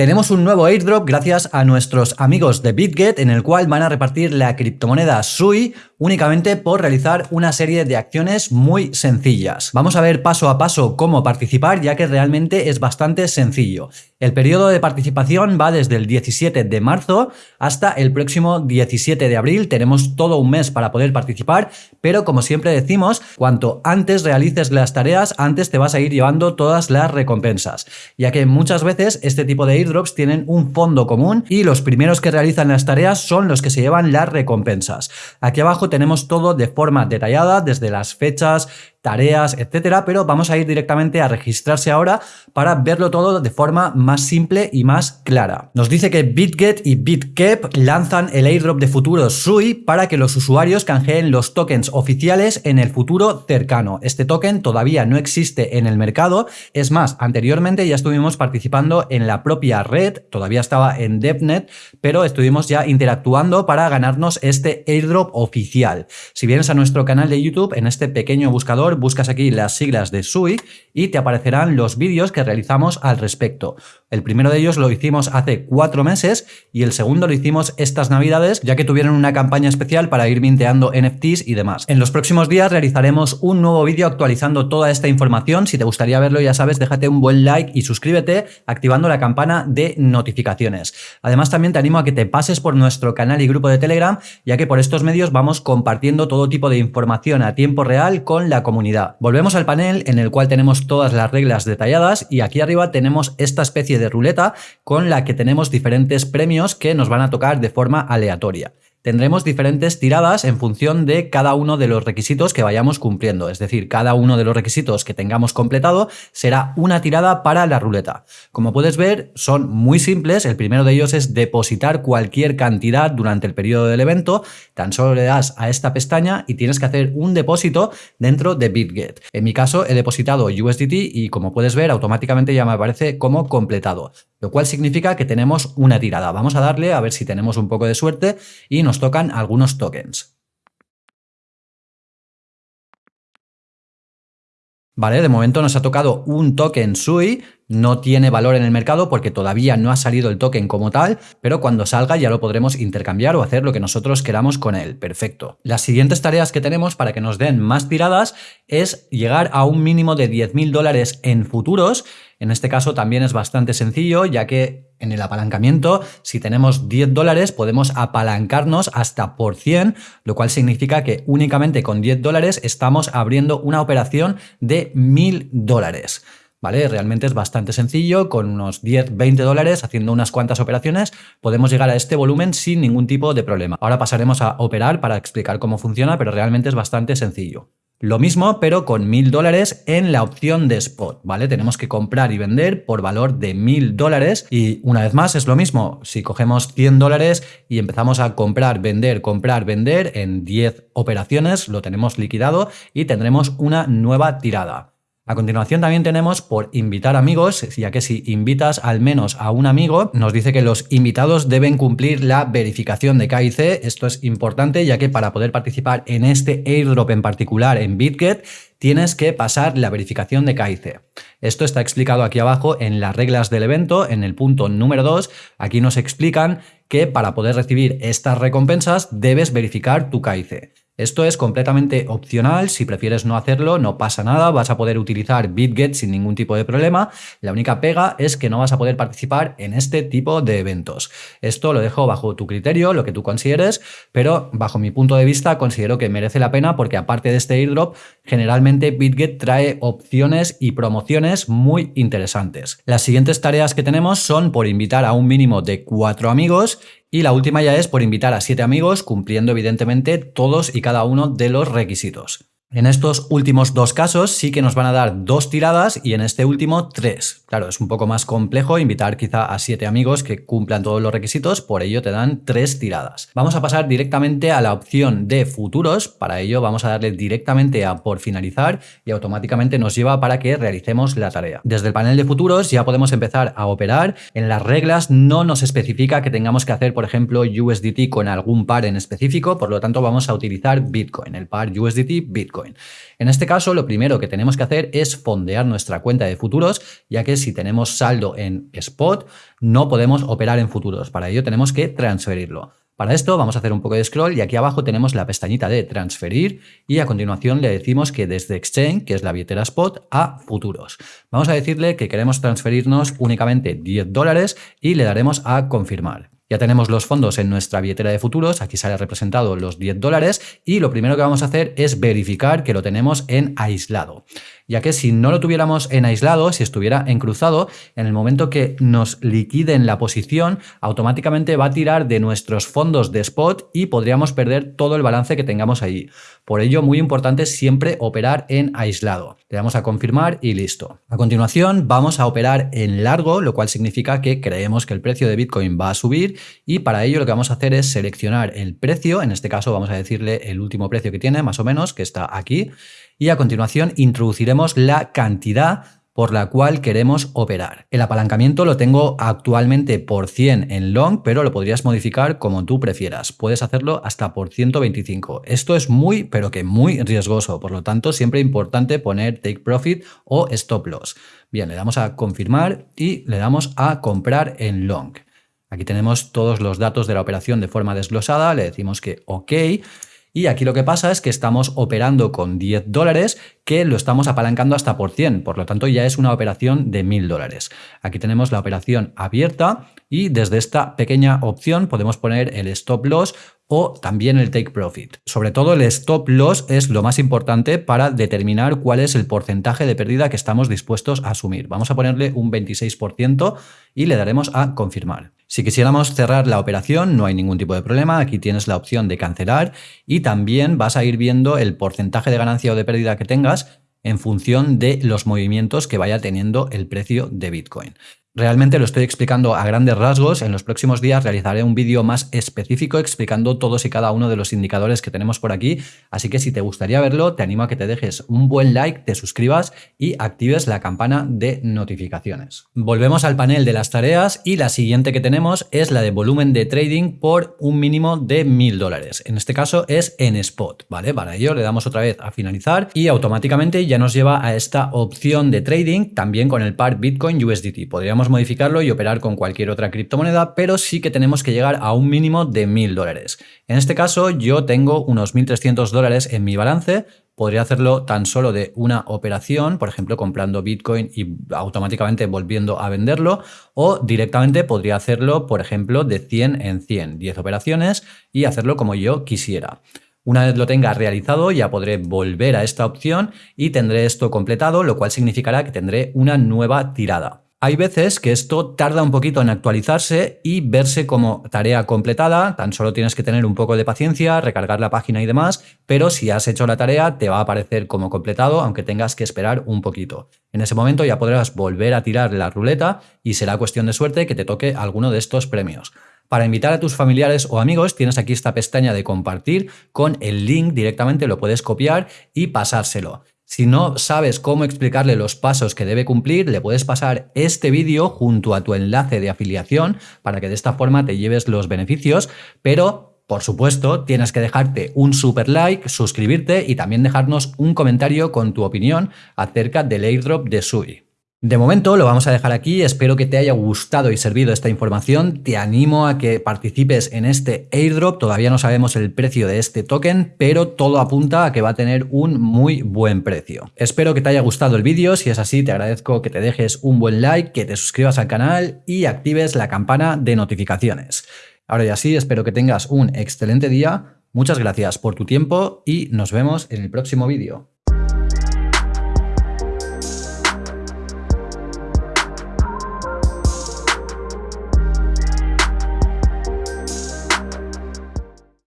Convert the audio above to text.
Tenemos un nuevo airdrop gracias a nuestros amigos de BitGet en el cual van a repartir la criptomoneda SUI únicamente por realizar una serie de acciones muy sencillas. Vamos a ver paso a paso cómo participar ya que realmente es bastante sencillo. El periodo de participación va desde el 17 de marzo hasta el próximo 17 de abril. Tenemos todo un mes para poder participar, pero como siempre decimos, cuanto antes realices las tareas, antes te vas a ir llevando todas las recompensas, ya que muchas veces este tipo de tienen un fondo común y los primeros que realizan las tareas son los que se llevan las recompensas. Aquí abajo tenemos todo de forma detallada, desde las fechas, tareas, etcétera, pero vamos a ir directamente a registrarse ahora para verlo todo de forma más simple y más clara. Nos dice que BitGet y BitKep lanzan el airdrop de futuro SUI para que los usuarios canjeen los tokens oficiales en el futuro cercano. Este token todavía no existe en el mercado, es más, anteriormente ya estuvimos participando en la propia red, todavía estaba en DevNet, pero estuvimos ya interactuando para ganarnos este airdrop oficial. Si vienes a nuestro canal de YouTube, en este pequeño buscador buscas aquí las siglas de SUI y te aparecerán los vídeos que realizamos al respecto. El primero de ellos lo hicimos hace cuatro meses y el segundo lo hicimos estas navidades ya que tuvieron una campaña especial para ir minteando NFTs y demás. En los próximos días realizaremos un nuevo vídeo actualizando toda esta información. Si te gustaría verlo ya sabes, déjate un buen like y suscríbete activando la campana de notificaciones. Además también te animo a que te pases por nuestro canal y grupo de Telegram ya que por estos medios vamos compartiendo todo tipo de información a tiempo real con la comunidad. Volvemos al panel en el cual tenemos todas las reglas detalladas y aquí arriba tenemos esta especie de de ruleta con la que tenemos diferentes premios que nos van a tocar de forma aleatoria tendremos diferentes tiradas en función de cada uno de los requisitos que vayamos cumpliendo. Es decir, cada uno de los requisitos que tengamos completado será una tirada para la ruleta. Como puedes ver, son muy simples. El primero de ellos es depositar cualquier cantidad durante el periodo del evento. Tan solo le das a esta pestaña y tienes que hacer un depósito dentro de BitGet. En mi caso, he depositado USDT y como puedes ver, automáticamente ya me aparece como completado lo cual significa que tenemos una tirada. Vamos a darle a ver si tenemos un poco de suerte y nos tocan algunos tokens. ¿Vale? De momento nos ha tocado un token SUI, no tiene valor en el mercado porque todavía no ha salido el token como tal, pero cuando salga ya lo podremos intercambiar o hacer lo que nosotros queramos con él. Perfecto. Las siguientes tareas que tenemos para que nos den más tiradas es llegar a un mínimo de 10.000 dólares en futuros en este caso también es bastante sencillo, ya que en el apalancamiento, si tenemos 10 dólares, podemos apalancarnos hasta por 100, lo cual significa que únicamente con 10 dólares estamos abriendo una operación de 1000 dólares. ¿Vale? Realmente es bastante sencillo, con unos 10, 20 dólares, haciendo unas cuantas operaciones, podemos llegar a este volumen sin ningún tipo de problema. Ahora pasaremos a operar para explicar cómo funciona, pero realmente es bastante sencillo. Lo mismo, pero con mil dólares en la opción de spot, ¿vale? Tenemos que comprar y vender por valor de mil dólares y una vez más es lo mismo. Si cogemos 100 dólares y empezamos a comprar, vender, comprar, vender en 10 operaciones, lo tenemos liquidado y tendremos una nueva tirada. A continuación también tenemos por invitar amigos, ya que si invitas al menos a un amigo, nos dice que los invitados deben cumplir la verificación de KIC. Esto es importante ya que para poder participar en este airdrop en particular en BitGet, tienes que pasar la verificación de KIC. Esto está explicado aquí abajo en las reglas del evento, en el punto número 2. Aquí nos explican que para poder recibir estas recompensas debes verificar tu KIC. Esto es completamente opcional, si prefieres no hacerlo no pasa nada, vas a poder utilizar BitGet sin ningún tipo de problema, la única pega es que no vas a poder participar en este tipo de eventos. Esto lo dejo bajo tu criterio, lo que tú consideres, pero bajo mi punto de vista considero que merece la pena porque aparte de este airdrop, generalmente BitGet trae opciones y promociones muy interesantes. Las siguientes tareas que tenemos son por invitar a un mínimo de cuatro amigos y la última ya es por invitar a siete amigos, cumpliendo evidentemente todos y cada uno de los requisitos. En estos últimos dos casos sí que nos van a dar dos tiradas y en este último tres. Claro, es un poco más complejo invitar quizá a siete amigos que cumplan todos los requisitos, por ello te dan tres tiradas. Vamos a pasar directamente a la opción de futuros, para ello vamos a darle directamente a por finalizar y automáticamente nos lleva para que realicemos la tarea. Desde el panel de futuros ya podemos empezar a operar. En las reglas no nos especifica que tengamos que hacer, por ejemplo, USDT con algún par en específico, por lo tanto vamos a utilizar Bitcoin, el par USDT-Bitcoin. Bitcoin. En este caso, lo primero que tenemos que hacer es fondear nuestra cuenta de futuros, ya que si tenemos saldo en spot, no podemos operar en futuros. Para ello tenemos que transferirlo. Para esto vamos a hacer un poco de scroll y aquí abajo tenemos la pestañita de transferir y a continuación le decimos que desde Exchange, que es la billetera Spot, a futuros. Vamos a decirle que queremos transferirnos únicamente 10 dólares y le daremos a confirmar. Ya tenemos los fondos en nuestra billetera de futuros, aquí sale representado los 10 dólares y lo primero que vamos a hacer es verificar que lo tenemos en aislado ya que si no lo tuviéramos en aislado, si estuviera en cruzado, en el momento que nos liquiden la posición, automáticamente va a tirar de nuestros fondos de spot y podríamos perder todo el balance que tengamos allí. Por ello, muy importante siempre operar en aislado. Le damos a confirmar y listo. A continuación, vamos a operar en largo, lo cual significa que creemos que el precio de Bitcoin va a subir y para ello lo que vamos a hacer es seleccionar el precio, en este caso vamos a decirle el último precio que tiene, más o menos, que está aquí, y a continuación introduciremos la cantidad por la cual queremos operar. El apalancamiento lo tengo actualmente por 100 en long, pero lo podrías modificar como tú prefieras. Puedes hacerlo hasta por 125. Esto es muy, pero que muy riesgoso, por lo tanto siempre importante poner take profit o stop loss. Bien, le damos a confirmar y le damos a comprar en long. Aquí tenemos todos los datos de la operación de forma desglosada, le decimos que OK y aquí lo que pasa es que estamos operando con 10 dólares que lo estamos apalancando hasta por 100, por lo tanto ya es una operación de 1000 dólares. Aquí tenemos la operación abierta y desde esta pequeña opción podemos poner el stop loss o también el take profit. Sobre todo el stop loss es lo más importante para determinar cuál es el porcentaje de pérdida que estamos dispuestos a asumir. Vamos a ponerle un 26% y le daremos a confirmar. Si quisiéramos cerrar la operación no hay ningún tipo de problema, aquí tienes la opción de cancelar y también vas a ir viendo el porcentaje de ganancia o de pérdida que tengas en función de los movimientos que vaya teniendo el precio de Bitcoin. Realmente lo estoy explicando a grandes rasgos. En los próximos días realizaré un vídeo más específico explicando todos y cada uno de los indicadores que tenemos por aquí. Así que si te gustaría verlo, te animo a que te dejes un buen like, te suscribas y actives la campana de notificaciones. Volvemos al panel de las tareas y la siguiente que tenemos es la de volumen de trading por un mínimo de mil dólares. En este caso es en spot, ¿vale? Para ello le damos otra vez a finalizar y automáticamente ya nos lleva a esta opción de trading también con el par Bitcoin USDT. Podríamos modificarlo y operar con cualquier otra criptomoneda, pero sí que tenemos que llegar a un mínimo de 1.000 dólares. En este caso yo tengo unos 1.300 dólares en mi balance, podría hacerlo tan solo de una operación, por ejemplo, comprando Bitcoin y automáticamente volviendo a venderlo, o directamente podría hacerlo, por ejemplo, de 100 en 100, 10 operaciones y hacerlo como yo quisiera. Una vez lo tenga realizado ya podré volver a esta opción y tendré esto completado, lo cual significará que tendré una nueva tirada. Hay veces que esto tarda un poquito en actualizarse y verse como tarea completada, tan solo tienes que tener un poco de paciencia, recargar la página y demás, pero si has hecho la tarea te va a aparecer como completado, aunque tengas que esperar un poquito. En ese momento ya podrás volver a tirar la ruleta y será cuestión de suerte que te toque alguno de estos premios. Para invitar a tus familiares o amigos tienes aquí esta pestaña de compartir con el link directamente lo puedes copiar y pasárselo. Si no sabes cómo explicarle los pasos que debe cumplir, le puedes pasar este vídeo junto a tu enlace de afiliación para que de esta forma te lleves los beneficios, pero por supuesto, tienes que dejarte un super like, suscribirte y también dejarnos un comentario con tu opinión acerca del airdrop de Sui. De momento lo vamos a dejar aquí, espero que te haya gustado y servido esta información, te animo a que participes en este airdrop, todavía no sabemos el precio de este token, pero todo apunta a que va a tener un muy buen precio. Espero que te haya gustado el vídeo, si es así te agradezco que te dejes un buen like, que te suscribas al canal y actives la campana de notificaciones. Ahora ya sí, espero que tengas un excelente día, muchas gracias por tu tiempo y nos vemos en el próximo vídeo.